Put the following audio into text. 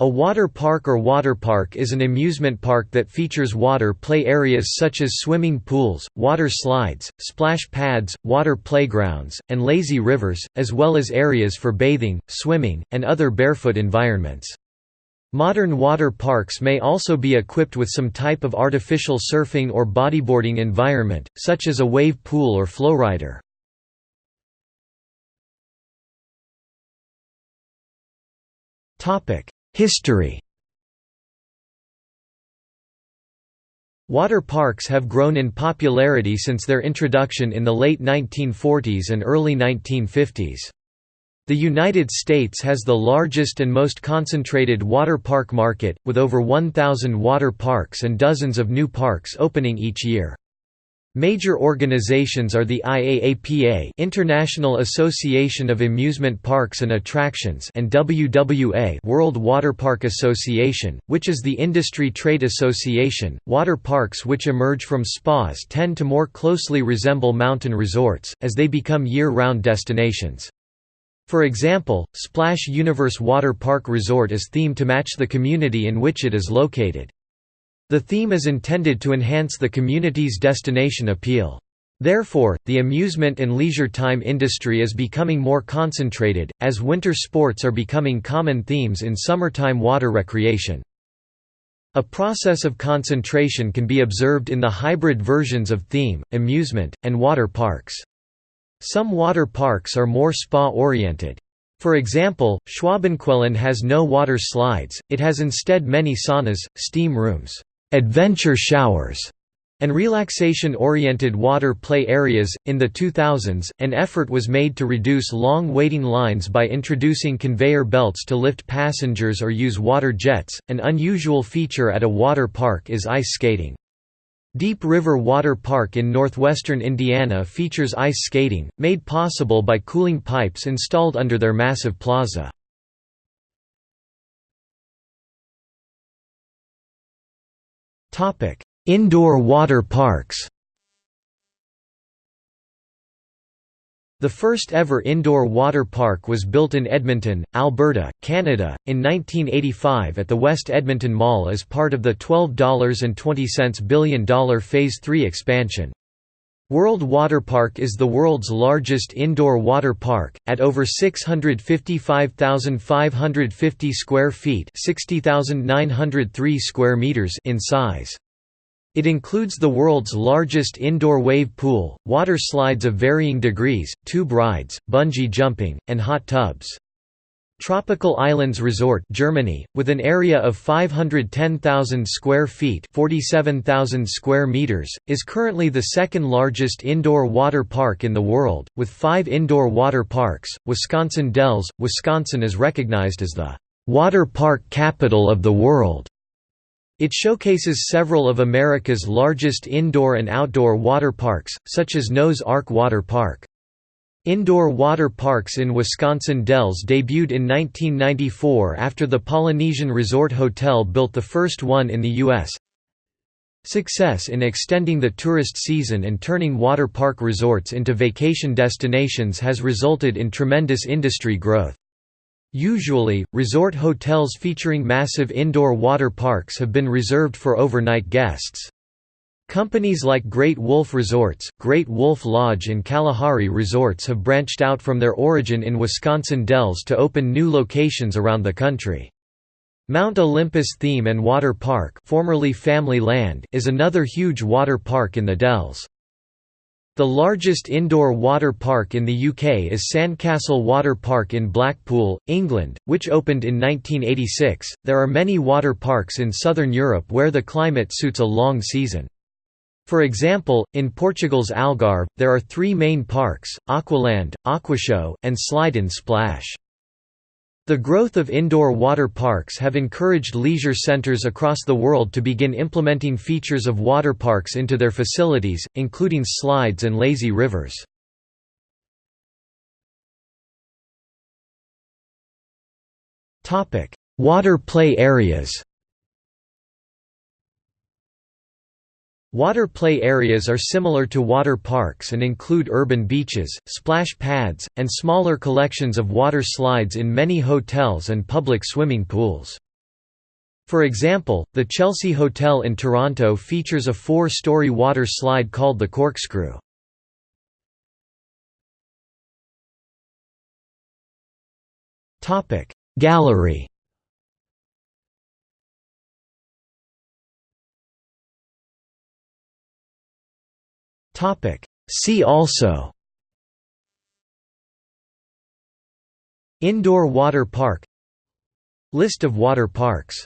A water park or water park is an amusement park that features water play areas such as swimming pools, water slides, splash pads, water playgrounds, and lazy rivers, as well as areas for bathing, swimming, and other barefoot environments. Modern water parks may also be equipped with some type of artificial surfing or bodyboarding environment, such as a wave pool or flowrider. Topic History Water parks have grown in popularity since their introduction in the late 1940s and early 1950s. The United States has the largest and most concentrated water park market, with over 1,000 water parks and dozens of new parks opening each year. Major organizations are the IAAPA International Association of Amusement Parks and Attractions and WWA World Water Park Association, which is the industry trade association. Water parks which emerge from spas tend to more closely resemble mountain resorts, as they become year-round destinations. For example, Splash Universe Water Park Resort is themed to match the community in which it is located. The theme is intended to enhance the community's destination appeal. Therefore, the amusement and leisure time industry is becoming more concentrated, as winter sports are becoming common themes in summertime water recreation. A process of concentration can be observed in the hybrid versions of theme, amusement, and water parks. Some water parks are more spa-oriented. For example, Schwabenquellen has no water slides, it has instead many saunas, steam rooms adventure showers, and relaxation oriented water play areas. In the 2000s, an effort was made to reduce long waiting lines by introducing conveyor belts to lift passengers or use water jets. An unusual feature at a water park is ice skating. Deep River Water Park in northwestern Indiana features ice skating, made possible by cooling pipes installed under their massive plaza. Indoor water parks The first ever indoor water park was built in Edmonton, Alberta, Canada, in 1985 at the West Edmonton Mall as part of the $12.20 billion Phase 3 expansion. World Water Park is the world's largest indoor water park, at over 655,550 square feet 60,903 square meters in size. It includes the world's largest indoor wave pool, water slides of varying degrees, tube rides, bungee jumping, and hot tubs. Tropical Islands Resort Germany, with an area of 510,000 square feet 47,000 square meters, is currently the second largest indoor water park in the world, with five indoor water parks. Wisconsin Dells, Wisconsin is recognized as the "...water park capital of the world." It showcases several of America's largest indoor and outdoor water parks, such as Noah's Ark Water Park. Indoor water parks in Wisconsin Dells debuted in 1994 after the Polynesian Resort Hotel built the first one in the U.S. Success in extending the tourist season and turning water park resorts into vacation destinations has resulted in tremendous industry growth. Usually, resort hotels featuring massive indoor water parks have been reserved for overnight guests. Companies like Great Wolf Resorts, Great Wolf Lodge and Kalahari Resorts have branched out from their origin in Wisconsin Dells to open new locations around the country. Mount Olympus Theme and Water Park formerly Family Land is another huge water park in the Dells. The largest indoor water park in the UK is Sandcastle Water Park in Blackpool, England, which opened in 1986. There are many water parks in southern Europe where the climate suits a long season. For example, in Portugal's Algarve, there are three main parks, Aqualand, Aquashow, and Slide and Splash. The growth of indoor water parks have encouraged leisure centers across the world to begin implementing features of water parks into their facilities, including slides and lazy rivers. Water play areas Water play areas are similar to water parks and include urban beaches, splash pads, and smaller collections of water slides in many hotels and public swimming pools. For example, the Chelsea Hotel in Toronto features a four-story water slide called the Corkscrew. Gallery See also. Indoor water park. List of water parks.